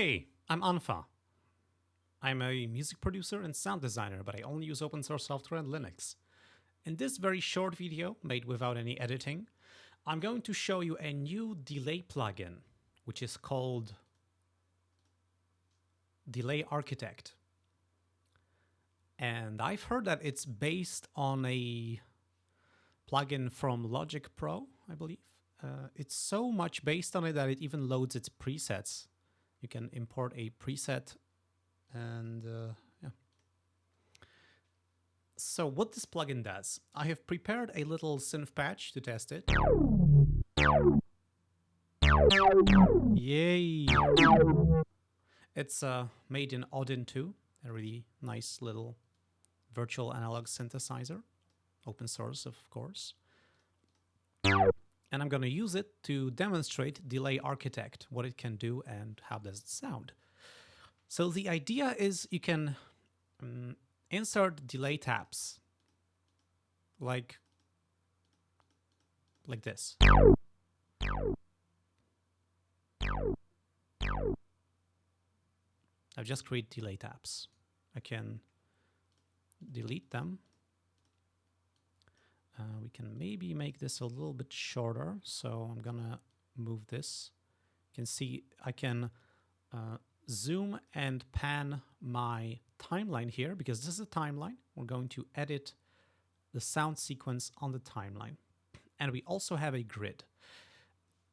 Hey, I'm unfa. I'm a music producer and sound designer, but I only use open source software and Linux. In this very short video, made without any editing, I'm going to show you a new delay plugin, which is called Delay Architect. And I've heard that it's based on a plugin from Logic Pro, I believe. Uh, it's so much based on it that it even loads its presets. You can import a preset and uh, yeah. So what this plugin does, I have prepared a little synth patch to test it. Yay! It's uh, made in Odin 2, a really nice little virtual analog synthesizer, open source of course. And I'm going to use it to demonstrate Delay Architect, what it can do and how does it sound. So the idea is you can um, insert delay taps like like this. I've just created delay taps. I can delete them. Uh, we can maybe make this a little bit shorter. So I'm gonna move this. You can see I can uh, zoom and pan my timeline here because this is a timeline. We're going to edit the sound sequence on the timeline. And we also have a grid.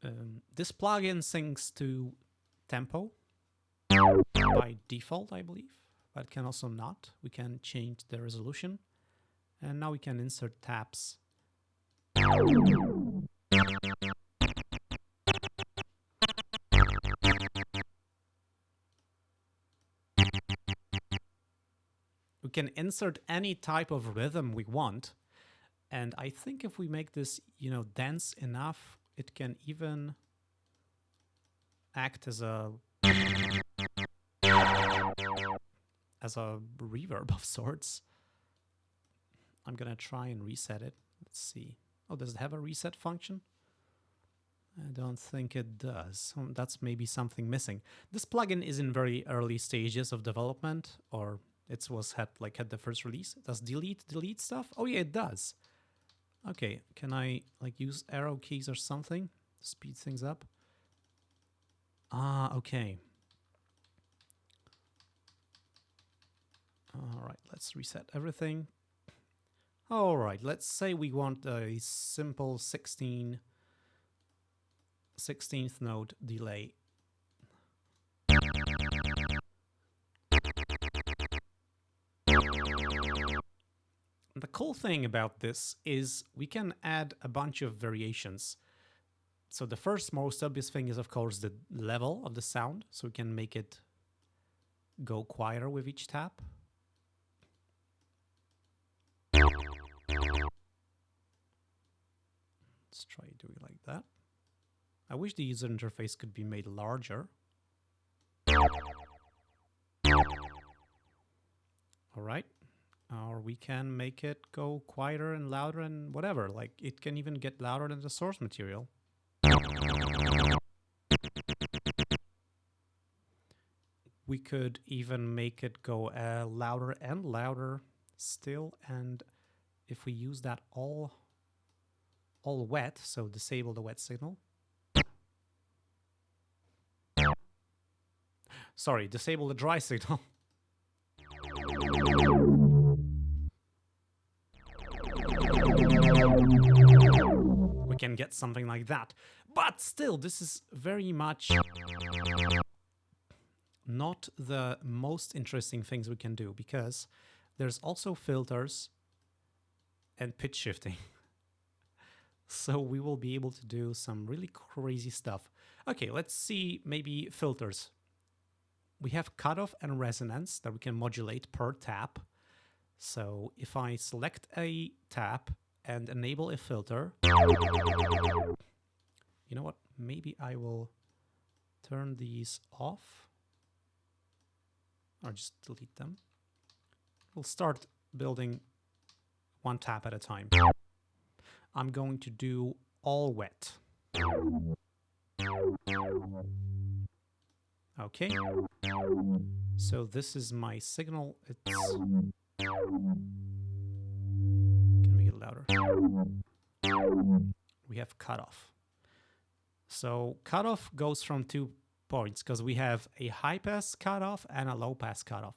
Um, this plugin syncs to tempo by default, I believe, but can also not. We can change the resolution and now we can insert taps. We can insert any type of rhythm we want. And I think if we make this, you know, dense enough, it can even act as a as a reverb of sorts. I'm gonna try and reset it. Let's see. Oh, does it have a reset function? I don't think it does. Um, that's maybe something missing. This plugin is in very early stages of development, or it was had like had the first release. Does delete delete stuff? Oh yeah, it does. Okay, can I like use arrow keys or something speed things up? Ah, okay. All right, let's reset everything. All right, let's say we want a simple 16 16th note delay. The cool thing about this is we can add a bunch of variations. So the first most obvious thing is of course the level of the sound. So we can make it go quieter with each tap. Try doing like that. I wish the user interface could be made larger. All right. Or we can make it go quieter and louder and whatever. Like it can even get louder than the source material. We could even make it go uh, louder and louder still. And if we use that all all wet, so disable the wet signal. Sorry, disable the dry signal. we can get something like that. But still, this is very much not the most interesting things we can do because there's also filters and pitch shifting. So we will be able to do some really crazy stuff. Okay, let's see maybe filters. We have cutoff and resonance that we can modulate per tap. So if I select a tap and enable a filter, you know what? Maybe I will turn these off or just delete them. We'll start building one tap at a time. I'm going to do all wet. Okay. So this is my signal. It's can make it louder. We have cutoff. So cutoff goes from two points because we have a high pass cutoff and a low pass cutoff.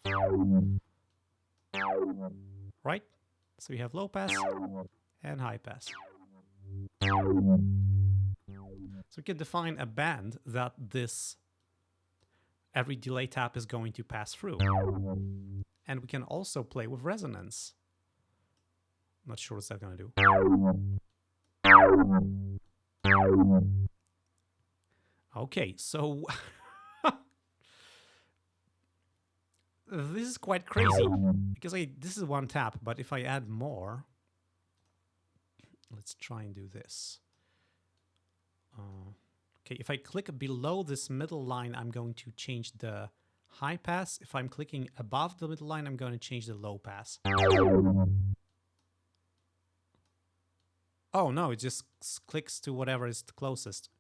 Right? So we have low pass and high pass. So we can define a band that this every delay tap is going to pass through. And we can also play with resonance. Not sure what's that going to do. Okay, so this is quite crazy because I this is one tap, but if I add more, let's try and do this. Uh, okay, if I click below this middle line, I'm going to change the high pass. If I'm clicking above the middle line, I'm going to change the low pass. Oh no, it just clicks to whatever is the closest.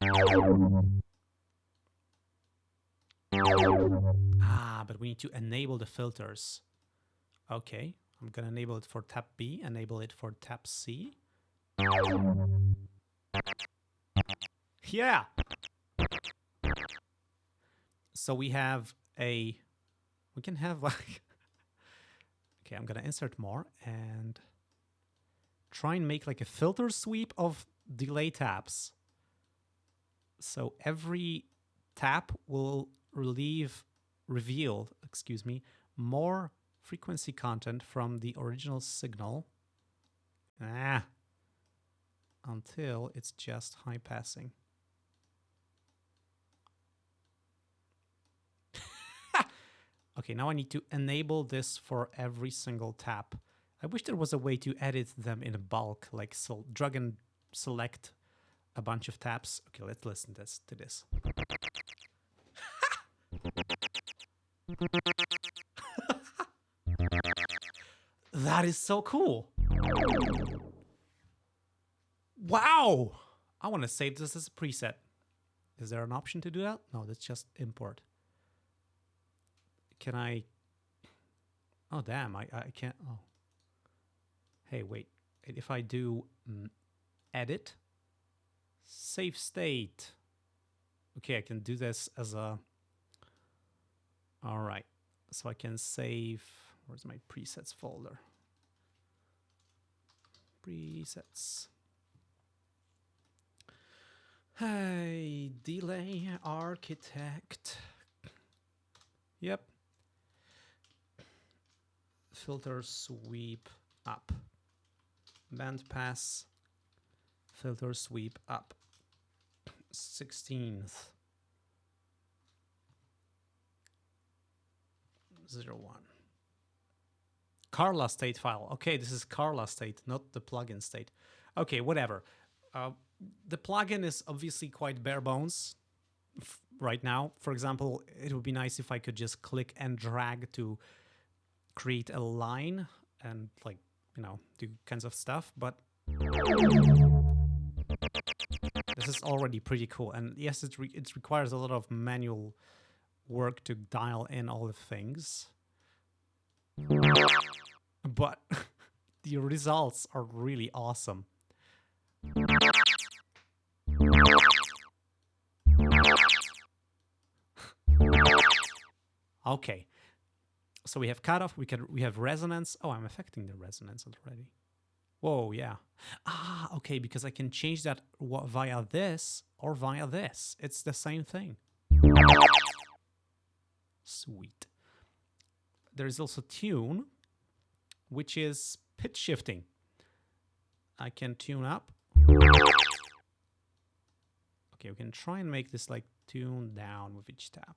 Ah, but we need to enable the filters. Okay, I'm gonna enable it for tap B, enable it for tap C. Yeah! So we have a... We can have like... okay, I'm gonna insert more and try and make like a filter sweep of delay taps. So every tap will relieve, reveal, excuse me, more frequency content from the original signal ah, until it's just high passing. okay, now I need to enable this for every single tap. I wish there was a way to edit them in bulk, like so drag and select a bunch of taps. Okay, let's listen this to this. that is so cool. Wow. I want to save this as a preset. Is there an option to do that? No, that's just import. Can I... Oh, damn, I, I can't... Oh. Hey, wait. If I do mm, edit, save state. Okay, I can do this as a all right, so I can save, where's my presets folder? Presets. Hey, delay architect. Yep. Filter sweep up. Band pass. Filter sweep up. 16th. zero one. Carla state file. Okay, this is Carla state, not the plugin state. Okay, whatever. Uh, the plugin is obviously quite bare bones right now. For example, it would be nice if I could just click and drag to create a line and like, you know, do kinds of stuff, but this is already pretty cool. And yes, it, re it requires a lot of manual work to dial in all the things. But the results are really awesome. Okay. So we have cutoff, we can we have resonance. Oh, I'm affecting the resonance already. Whoa, yeah. Ah, okay, because I can change that via this or via this. It's the same thing. Sweet. There is also tune, which is pitch shifting. I can tune up. Okay, we can try and make this like tune down with each tap.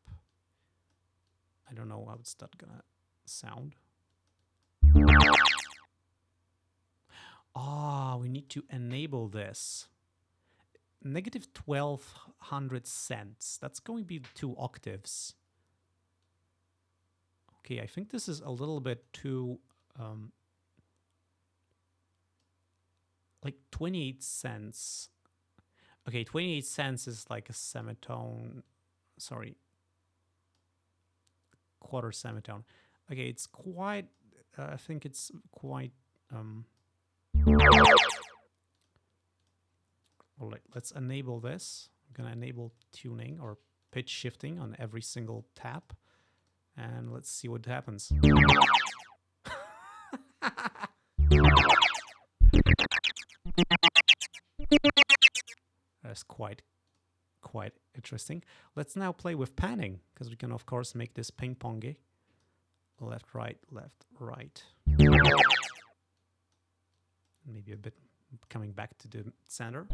I don't know how it's that gonna sound. Ah, oh, we need to enable this. Negative 1200 cents. That's going to be two octaves. Okay, I think this is a little bit too... Um, like 28 cents. Okay, 28 cents is like a semitone. Sorry. Quarter semitone. Okay, it's quite, uh, I think it's quite, um, well, let, let's enable this. I'm gonna enable tuning or pitch shifting on every single tap. And let's see what happens. That's quite quite interesting. Let's now play with panning, because we can of course make this ping-pongy. Left, right, left, right. Maybe a bit coming back to the center.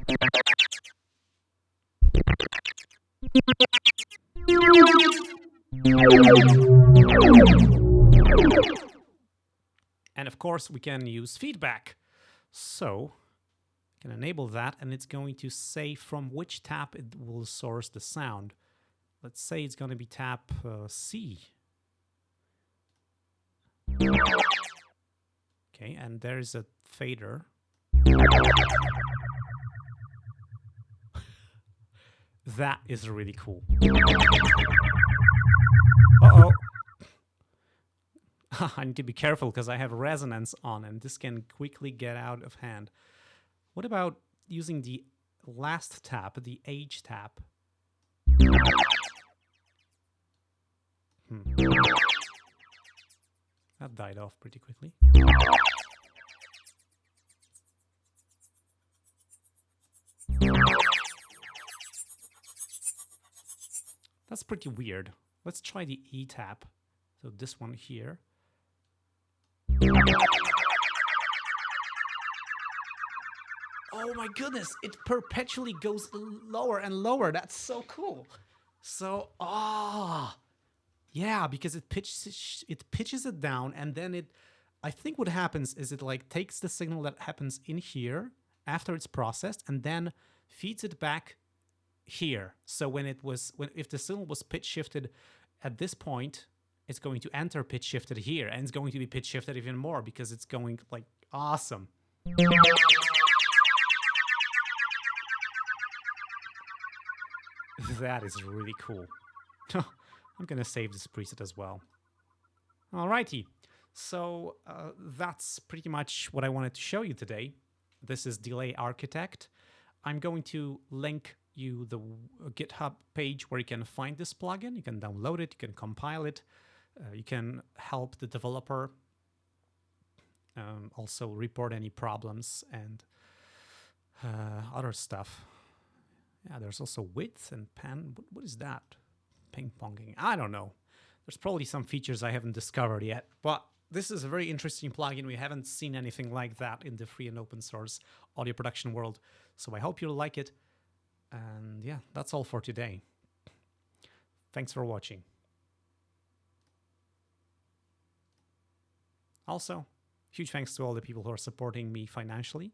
And of course we can use feedback. So can enable that and it's going to say from which tap it will source the sound. Let's say it's going to be tap uh, C. Okay, and there's a fader. that is really cool. Uh-oh. I need to be careful because I have resonance on and this can quickly get out of hand. What about using the last tap, the H tap? Hmm. That died off pretty quickly. That's pretty weird. Let's try the E tap. So this one here. Oh my goodness, it perpetually goes lower and lower. That's so cool. So, ah, oh, yeah, because it pitches it pitches it down and then it I think what happens is it like takes the signal that happens in here after it's processed and then feeds it back here. So when it was when if the signal was pitch shifted at this point, it's going to enter pitch shifted here and it's going to be pitch shifted even more because it's going like awesome. that is really cool. I'm gonna save this preset as well. Alrighty, so uh, that's pretty much what I wanted to show you today. This is Delay Architect. I'm going to link you the GitHub page where you can find this plugin. You can download it, you can compile it, uh, you can help the developer um, also report any problems and uh, other stuff. Yeah, there's also width and pan. What, what is that? Ping ponging. I don't know. There's probably some features I haven't discovered yet, but this is a very interesting plugin. We haven't seen anything like that in the free and open source audio production world. So I hope you'll like it. And yeah, that's all for today. Thanks for watching. Also, huge thanks to all the people who are supporting me financially.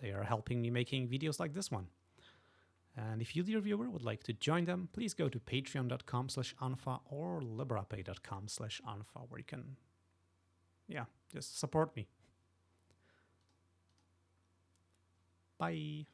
They are helping me making videos like this one. And if you, dear viewer, would like to join them, please go to patreon.com slash unfa or liberapay.com slash unfa, where you can, yeah, just support me. Bye.